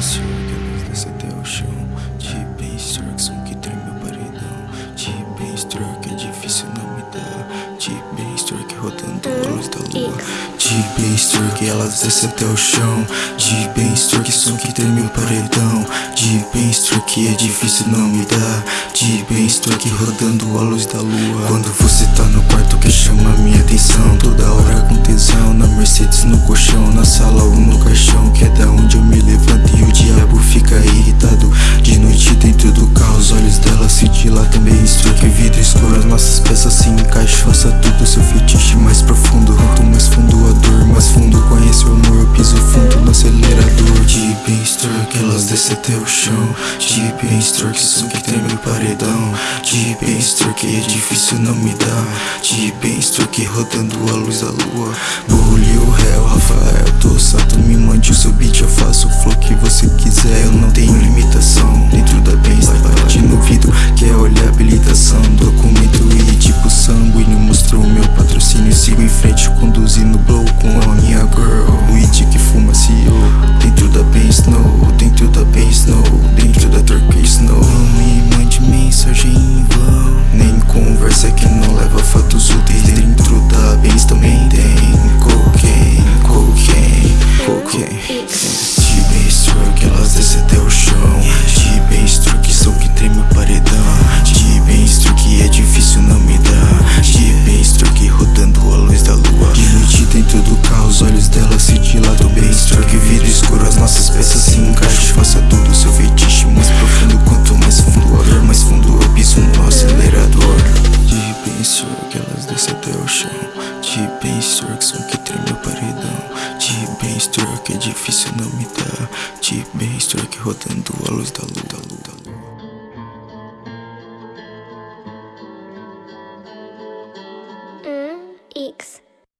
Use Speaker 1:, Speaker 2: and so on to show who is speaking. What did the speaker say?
Speaker 1: pensou que a luz desce até o chão. De bem são que treme o paredão. De bem que é difícil não me dar. De bem struck rodando a luz da lua. De bem que elas descem até o chão. De bem que são que treme o paredão. De bem que é difícil não me dar. De bem struck rodando a luz da lua. Quando você tá no quarto que chama minha atenção. Toda hora com tesão Na Mercedes no colchão, na sala ou no caixão. Dela se dilatam Bem que vidro escuro, as nossas peças se encaixam Faça tudo seu fetiche mais profundo. Quanto mais fundo a dor, mais fundo. Conhece o amor Eu piso fundo no acelerador. De bem que elas descem até o chão. De bem que som que treme o paredão. De bem que é não me dá. De bem que rodando a luz da lua. Burro, réu, Rafael, tô sato Me mande o seu beat, eu faço meu patrocínio Sigo em frente conduzindo blow com a minha girl noite dentro do carro os olhos dela se dilatam Bem que vidro escuro as nossas peças se encaixam Faça tudo seu feitiço mais profundo Quanto mais fundo dor mais fundo eu piso no acelerador De bem que elas descem até o chão De bem que som que treme o paredão De bem que é difícil não me dar De bem que rodando a luz da lua, da lua.